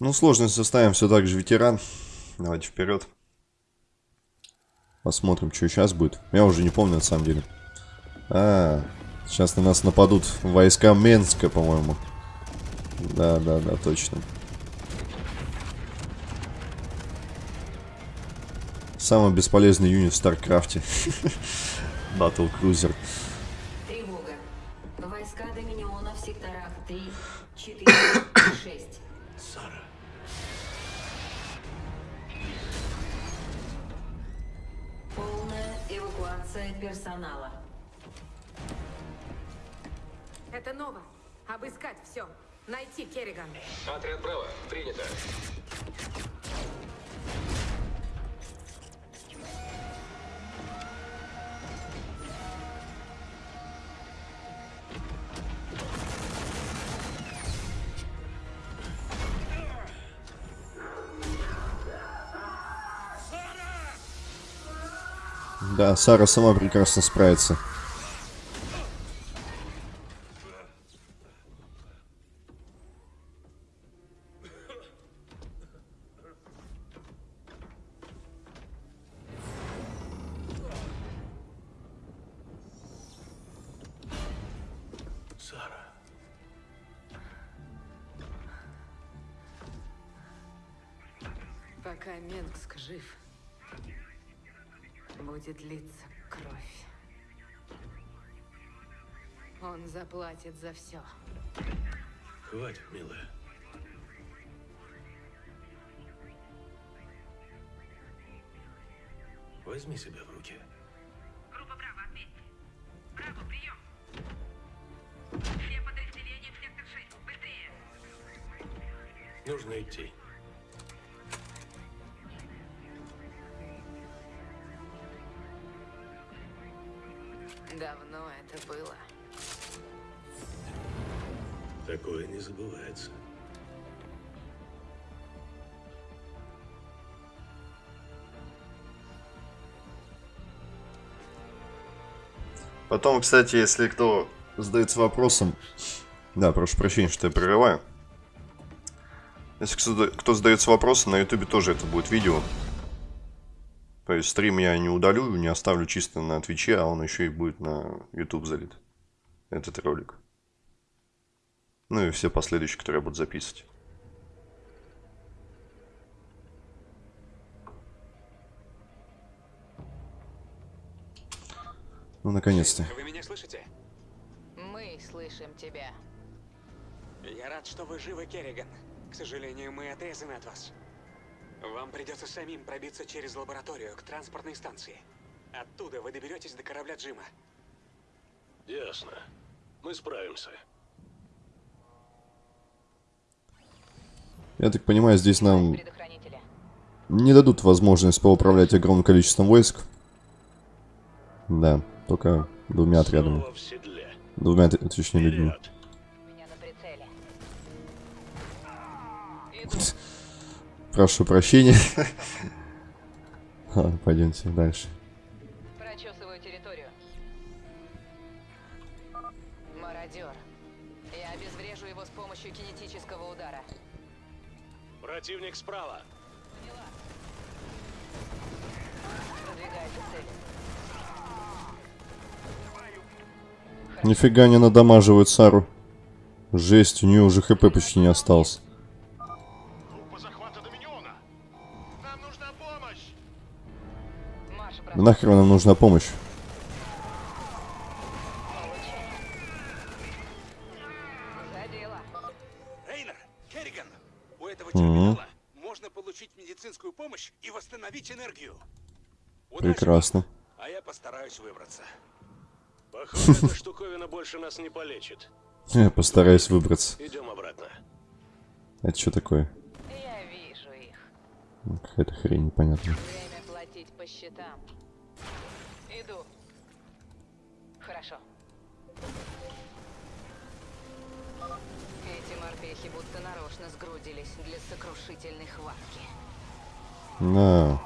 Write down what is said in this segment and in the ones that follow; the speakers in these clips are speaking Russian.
Ну, сложность составим все так же ветеран. Давайте вперед. Посмотрим, что сейчас будет. Я уже не помню, на самом деле. А, сейчас на нас нападут войска Менгска, по-моему. Да, да, да, точно. Самый бесполезный юнит в Старкрафте. Battlecruiser. Это Нова. Обыскать все. Найти Керриган. Отряд Браво, принято. Да, Сара сама прекрасно справится. Пока Менгск жив, будет литься кровь. Он заплатит за все. Хватит, милая. Возьми себя в руки. Группа Браво, ответьте. Браво, прием. Все подразделения в сектор 6. Быстрее. Нужно идти. Было. Такое не забывается. Потом, кстати, если кто задается вопросом... Да, прошу прощения, что я прерываю. Если кто, кто задается вопросом, на ютубе тоже это будет видео. То есть стрим я не удалю, не оставлю чисто на твиче, а он еще и будет на YouTube залит. Этот ролик. Ну и все последующие, которые я буду записывать. Ну, наконец-то. Вы меня слышите? Мы слышим тебя. Я рад, что вы живы, Керриган. К сожалению, мы отрезаны от вас. Вам придется самим пробиться через лабораторию к транспортной станции. Оттуда вы доберетесь до корабля Джима. Ясно. Мы справимся. Я так понимаю, здесь нам не дадут возможность поуправлять огромным количеством войск. Да, только двумя отрядами. Двумя, точнее, людьми. Прошу прощения. Ладно, пойдемте дальше. Прочесываю территорию. Мародер. Я обезврежу его с помощью кинетического удара. Противник справа. Продвигаюсь к цели. Нифига не надамаживают Сару. Жесть, у нее уже хп почти не осталось. Да нахер нам нужна помощь? За дело. Рейнер, Керриган, у этого терминала можно получить медицинскую помощь и восстановить энергию. Удачи Прекрасно. А я постараюсь выбраться. Похоже, эта штуковина больше нас не полечит. Я постараюсь выбраться. Идем обратно. Это что такое? Я вижу их. Ну, Какая-то хрень непонятная. Время платить по счетам. Эти морпехи будто нарочно сгрудились для сокрушительной хватки. Да.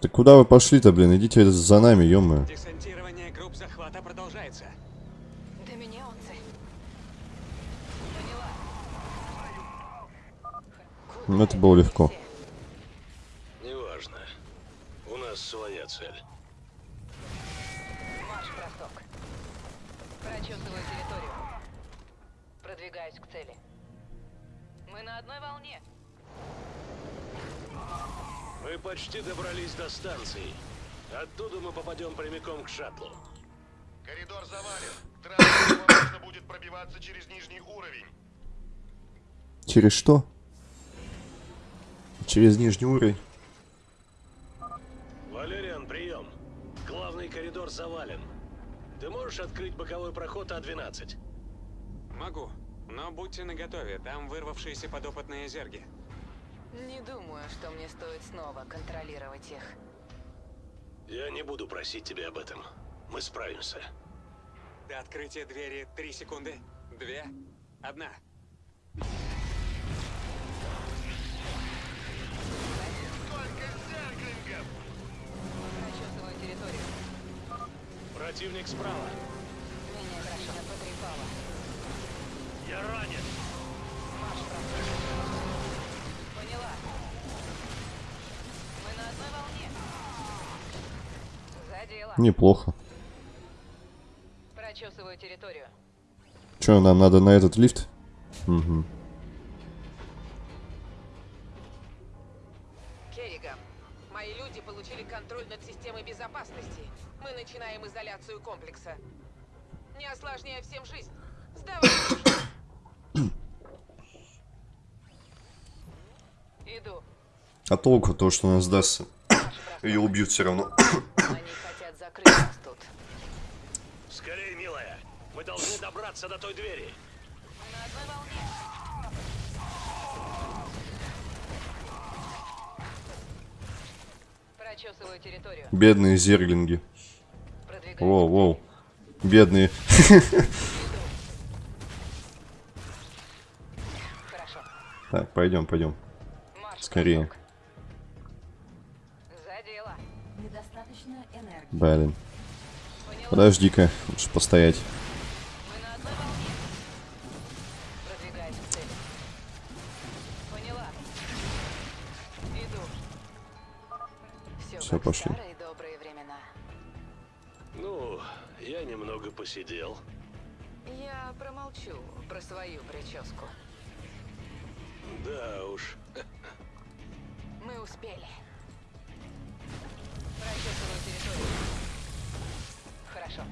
Так куда вы пошли-то, блин? Идите за нами, -мо. Десантирование групп захвата продолжается. До меня он. Поняла. Ну, это было легко. Все. Своя цель. Марш, Росток. Прочесываю территорию. Продвигаюсь к цели. Мы на одной волне. Мы почти добрались до станции. Оттуда мы попадем прямиком к шаттлу. Коридор завален. Транспорту нужно будет пробиваться через нижний уровень. Через что? Через нижний уровень. Валериан, прием. Главный коридор завален. Ты можешь открыть боковой проход А А-12? Могу. Но будьте наготове, там вырвавшиеся подопытные зерги. Не думаю, что мне стоит снова контролировать их. Я не буду просить тебя об этом. Мы справимся. До открытия двери три секунды. Две. Одна. Только Противник справа. Меня Крашена потрепала. Я ранен. Марш, Росток. Поняла. Мы на одной волне. За дело. Неплохо. Прочесываю территорию. Че, нам надо на этот лифт? Угу. Контроль над системой безопасности. Мы начинаем изоляцию комплекса. Не осложняя всем жизнь. Сдавай. Иду. А толку то, что она сдастся. Ее убьют все равно. Они хотят закрыть нас тут. Скорее, милая. Мы должны добраться до той двери. На одной волне. Прочесываю территорию. Бедные зерглинги. Продвигаюсь. Воу, воу. Бедные. Хорошо. Так, пойдем, пойдем. Скорее. Блин. Подожди-ка, лучше постоять. Все, пошли. старые добрые времена. Ну, я немного посидел. Я промолчу про свою прическу. Да уж. Мы успели. Прочесываю территорию. Хорошо.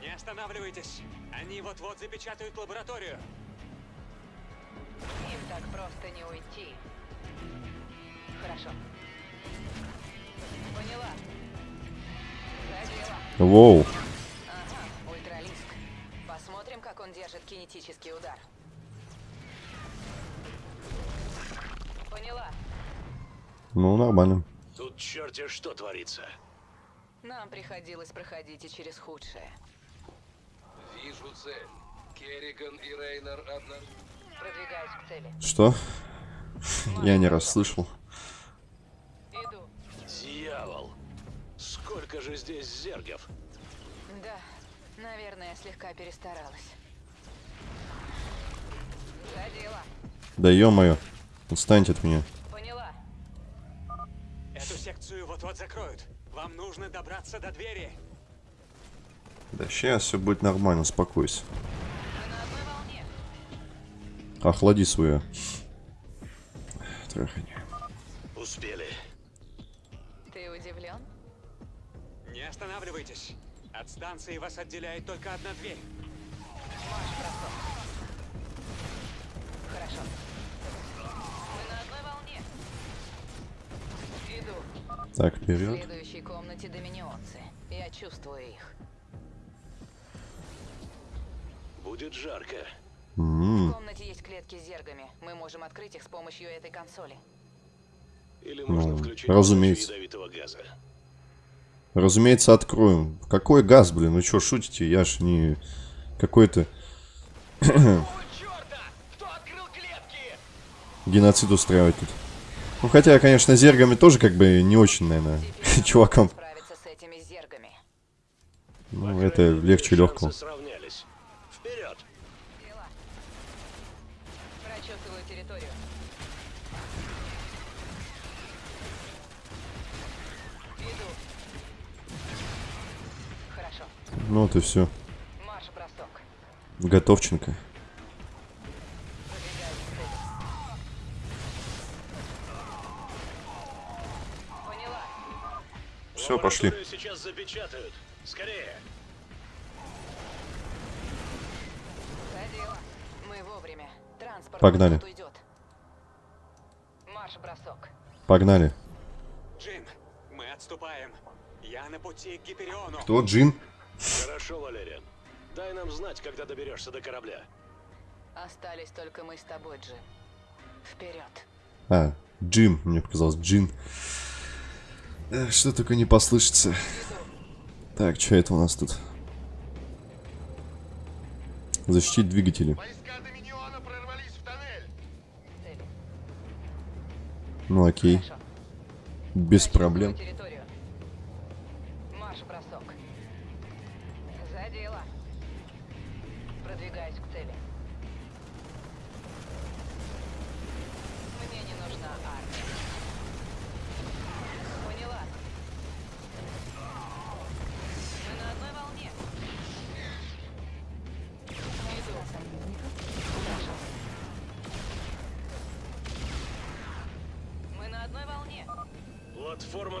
Не останавливайтесь. Они вот-вот запечатают лабораторию. Им так просто не уйти. Хорошо. Воу. Ага, ультралиск. Посмотрим, как он держит кинетический удар. Поняла. Ну, нормально. Тут черти что творится. Нам приходилось проходить и через худшее. Вижу цель. Керриган и Рейнер одна... Продвигаюсь к цели. Что? Я не расслышал. Иду. Дьявол. Сколько же здесь зергов? Да, наверное, слегка перестаралась. За дело. Да ё-моё. Отстаньте от меня. Поняла. Эту секцию вот-вот закроют. Вам нужно добраться до двери. Да сейчас все будет нормально, успокойся. Мы на одной волне. Охлади свое. Трахание. Успели. Останавливайтесь. От станции вас отделяет только одна дверь. Марш, бросок. Хорошо. Мы на одной волне. Иду. Так, В вперед. следующей комнате доминионцы. Я чувствую их. Будет жарко. В комнате есть клетки с зергами. Мы можем открыть их с помощью этой консоли. Или можно Ну, включить разумеется. ядовитого газа. Разумеется, откроем. Какой газ, блин? Вы что, шутите? Я ж не какой-то черта! Кто открыл клетки? геноцид устраивать тут. Ну, хотя, конечно, зергами тоже как бы не очень, наверное, чувакам. Ну, По это легче легкого. Ну вот и все. Готовченко. Все, пошли. Сейчас запечатают. Скорее. За дело. Мы вовремя. Транспорт Погнали. Погнали. Джин, мы отступаем. Я на пути к Гипериону. Кто? Джин? Хорошо, Валериан. Дай нам знать, когда доберешься до корабля. Остались только мы с тобой, Джим. Вперед. А, Джим. Мне показалось, Джин. Эх, что только не послышится. Так, что это у нас тут? Защитить двигатели. Ну окей. Без проблем. территорию.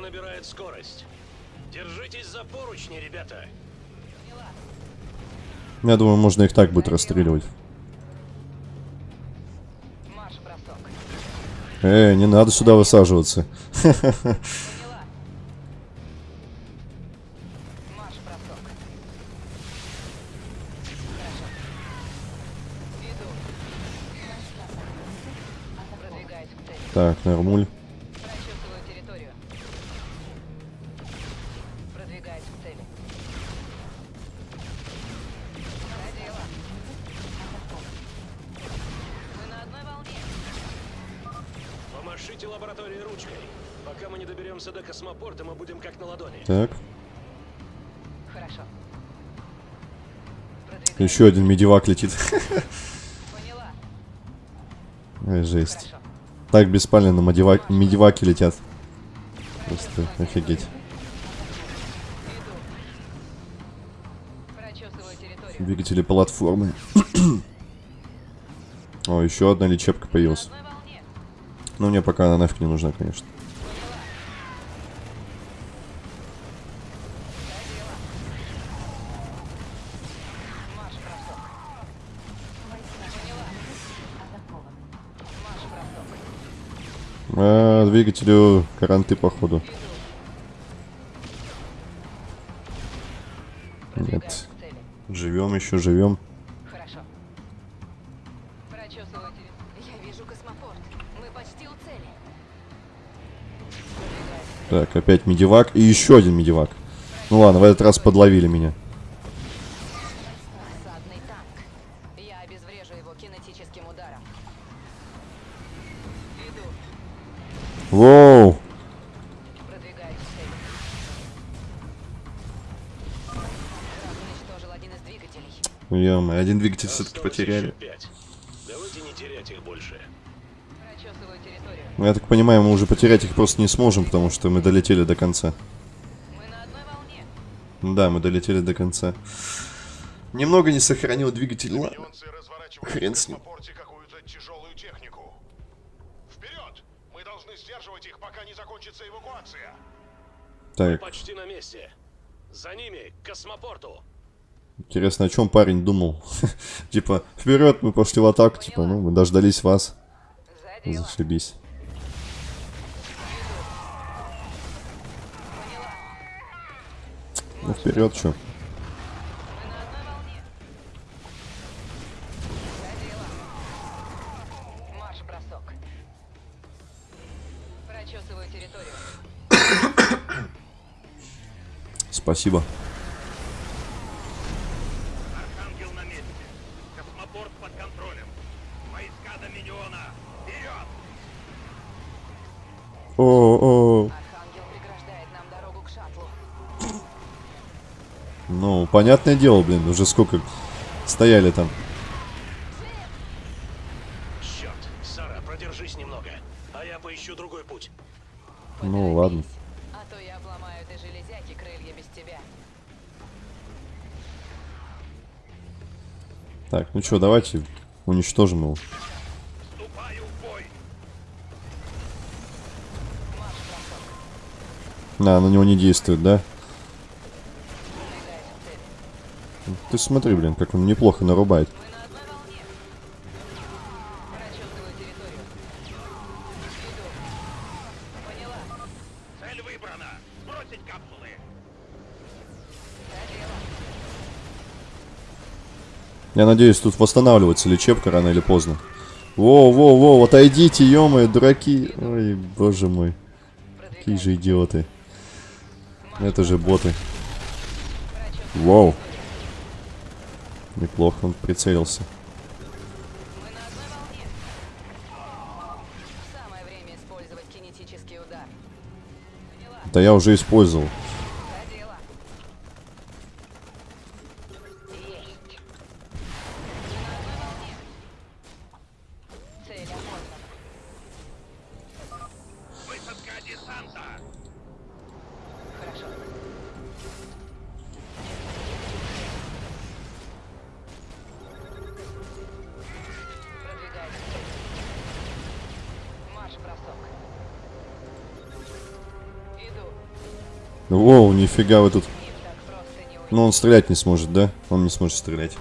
Набирает скорость. Держитесь за поручни, ребята. Я думаю, можно их так будет расстреливать. Марш-бросок. Э, не надо сюда высаживаться. Поняла. Марш-бросок. Хорошо. Иду. Продвигаюсь к цели. Так, нормуль. Еще один медивак летит. Ой, жесть. Так беспаленно медива- медиваки летят. Просто офигеть. Двигатели платформы. О, еще одна лечебка На появилась. Но мне пока она нафиг не нужна, конечно. Двигателю каранты, походу. Нет. Живем еще, живем. Хорошо. Прочесываю территорию. Я вижу космопорт. Мы почти у цели. Продвигаюсь. Так, опять медивак и еще один медивак. Ну ладно, в этот раз подловили меня. Ё один двигатель все-таки потеряли. еще пять. Давайте не терять их больше. Прочесываю территорию. Ну, Я так понимаю, мы уже потерять их просто не сможем, потому что мы долетели до конца. Мы на одной волне. Да, мы долетели до конца. Немного не сохранил двигатель. Ладно. Хрен с ним. космопорте какую-то тяжелую технику. Вперед! Мы должны сдерживать их, пока не закончится эвакуация. Так, Почти на месте. За ними, к космопорту. Интересно, о чем парень думал? Типа, вперед, мы пошли в атаку. Типа, ну, мы дождались вас. Зашибись. Ну, вперед, что? Мы на одной волне. За дело. Марш-бросок. Прочесываю территорию. Спасибо. Архангел на месте. Космопорт под контролем. Войска Доминиона. Вперед! О, о, Архангел преграждает нам дорогу к шаттлу. ну, понятное дело, блин, уже сколько стояли там. Черт, Сара, продержись немного. Ну, ладно. А то я обломаю этой железяки крылья без тебя. Так, ну что, давайте уничтожим его. На, на него не действует, да? Ты смотри, блин, как он неплохо нарубает. Я надеюсь, тут восстанавливается лечебка рано или поздно. Во-во-во, отойдите, ё дураки. Ой, боже мой. Какие же идиоты. Это же боты. Вау. Неплохо он прицелился. Да я уже использовал. Нифига вы тут. Уйти. Ну, он стрелять не сможет, да? Он не сможет стрелять.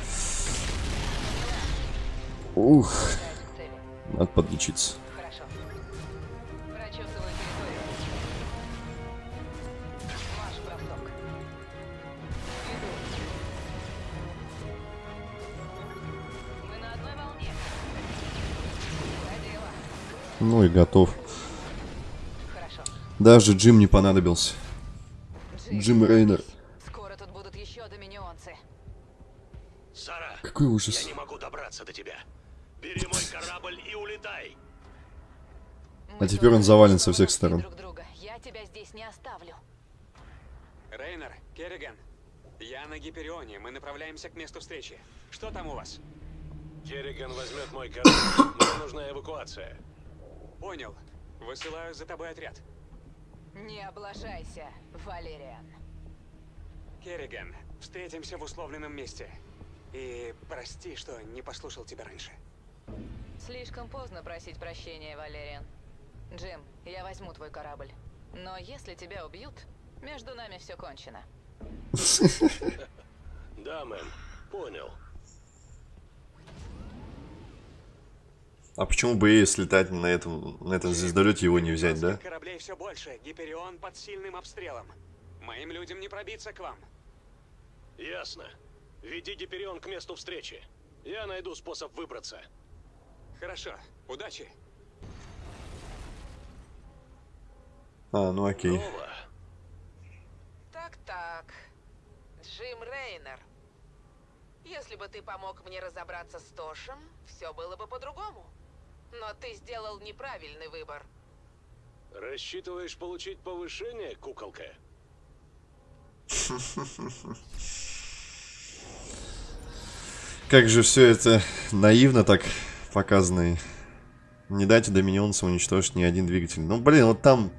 Ух, надо подлечиться. Ну и готов. Даже Джим не понадобился. Джим Рейнер. Скоро тут будут еще доминионцы. Сара, Какой я ужас. не могу добраться до тебя. Бери мой корабль и улетай. Мы А теперь он завален со всех сторон. Друг друга. Я тебя здесь не оставлю. Рейнер, Керриган, я на Гиперионе. Мы направляемся к месту встречи. Что там у вас? Керриган возьмет мой корабль. Мне нужна эвакуация. Понял. Высылаю за тобой отряд. Не облажайся, Валериан. Керриган, встретимся в условленном месте. И прости, что не послушал тебя раньше. Слишком поздно просить прощения, Валериан. Джим, я возьму твой корабль. Но если тебя убьют, между нами все кончено. Да, мэм. Понял. А почему бы ей слетать на этом, на этом звездолете его не взять, да? Кораблей все больше. Гиперион под сильным обстрелом. Моим людям не пробиться к вам. Ясно. Веди Гиперион к месту встречи. Я найду способ выбраться. Хорошо. Удачи. А, ну окей. Так-так. Джим Рейнер. Если бы ты помог мне разобраться с Тошем, все было бы по-другому. Но ты сделал неправильный выбор. Рассчитываешь получить повышение, куколка? Как же все это наивно так показано. и Не дайте доминионцам уничтожить ни один двигатель. Ну, блин, вот там...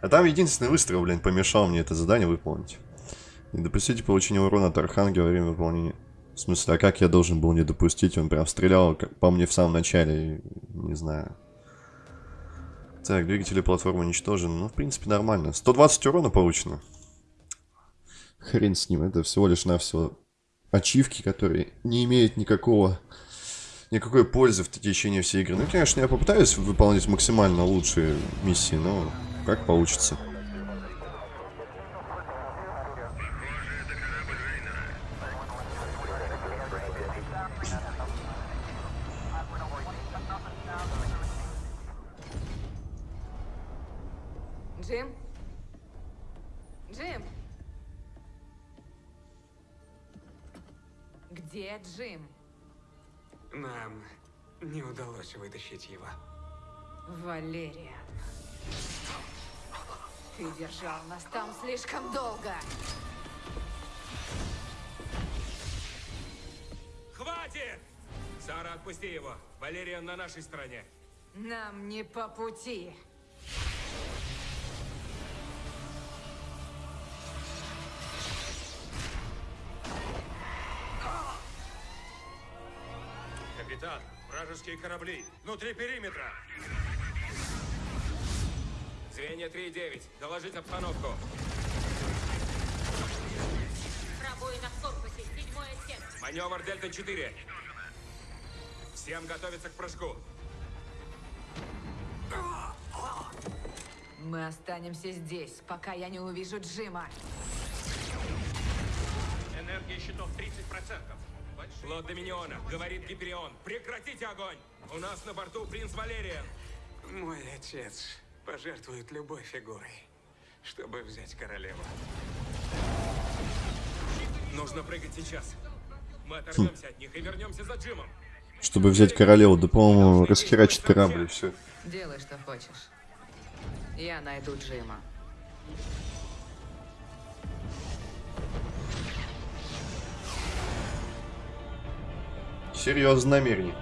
А там единственный выстрел, блин, помешал мне это задание выполнить. Не допустите получения урона от Архангела во время выполнения. В смысле, а как я должен был не допустить? Он прям стрелял по мне в самом начале. Не знаю. Так, двигатели платформы уничтожены. Ну, в принципе, нормально. 120 урона получено. Хрен с ним. Это всего лишь навсего ачивки, которые не имеют никакого никакой пользы в течение всей игры. Ну, конечно, я попытаюсь выполнять максимально лучшие миссии, но как получится. Джим? Нам не удалось вытащить его. Валериан. Ты держал нас там слишком долго. Хватит! Сара, отпусти его. Валериан на нашей стороне. Нам не по пути. Вражеские корабли. Внутри периметра. Звенья 3-9. Доложить обстановку. Пробоина в корпусе, седьмой отсек. Маневр Дельта-4. Всем готовиться к прыжку. Мы останемся здесь, пока я не увижу Джима. Энергия щитов 30%. Флот Доминиона, говорит Гиперион. Прекратите огонь! У нас на борту принц Валериан. Мой отец пожертвует любой фигурой, чтобы взять королеву. Нужно прыгать сейчас. Мы оторвемся от них и вернемся за Джимом. Чтобы взять королеву, да, по-моему, расхерачит корабль и все. Делай, что хочешь. Я найду Джима. Серьезное намерение.